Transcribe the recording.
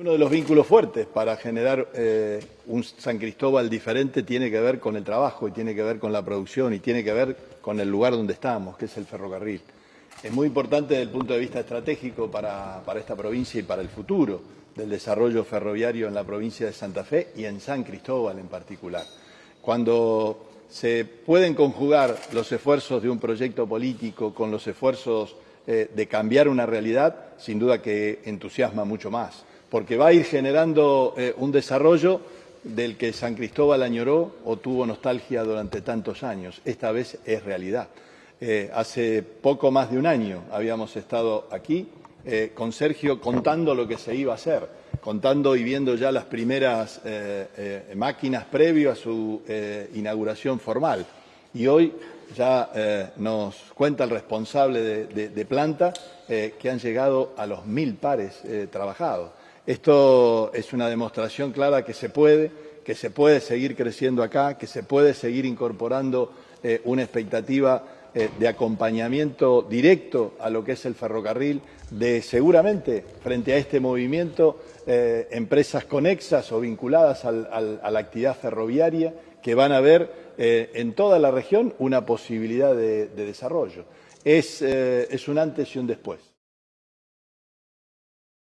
Uno de los vínculos fuertes para generar eh, un San Cristóbal diferente tiene que ver con el trabajo y tiene que ver con la producción y tiene que ver con el lugar donde estamos, que es el ferrocarril. Es muy importante desde el punto de vista estratégico para, esta provincia y para el futuro del desarrollo ferroviario en la provincia de Santa Fe y en San Cristóbal en particular. Cuando se pueden conjugar los esfuerzos de un proyecto político con los esfuerzos eh, de cambiar una realidad, sin duda que entusiasma mucho más porque va a ir generando eh, un desarrollo del que San Cristóbal añoró o tuvo nostalgia durante tantos años. Esta vez es realidad. Eh, hace poco más de un año habíamos estado aquí eh, con Sergio contando lo que se iba a hacer, contando y viendo ya las primeras máquinas previo a su inauguración formal. Y hoy ya nos cuenta el responsable de planta que han llegado a los mil pares trabajados. Esto es una demostración clara que se puede, que se puede seguir creciendo acá, que se puede seguir incorporando eh, una expectativa eh, de acompañamiento directo a lo que es el ferrocarril, de seguramente frente a este movimiento eh, empresas conexas o vinculadas a la actividad ferroviaria que van a ver en toda la región una posibilidad de, desarrollo. es un antes y un después.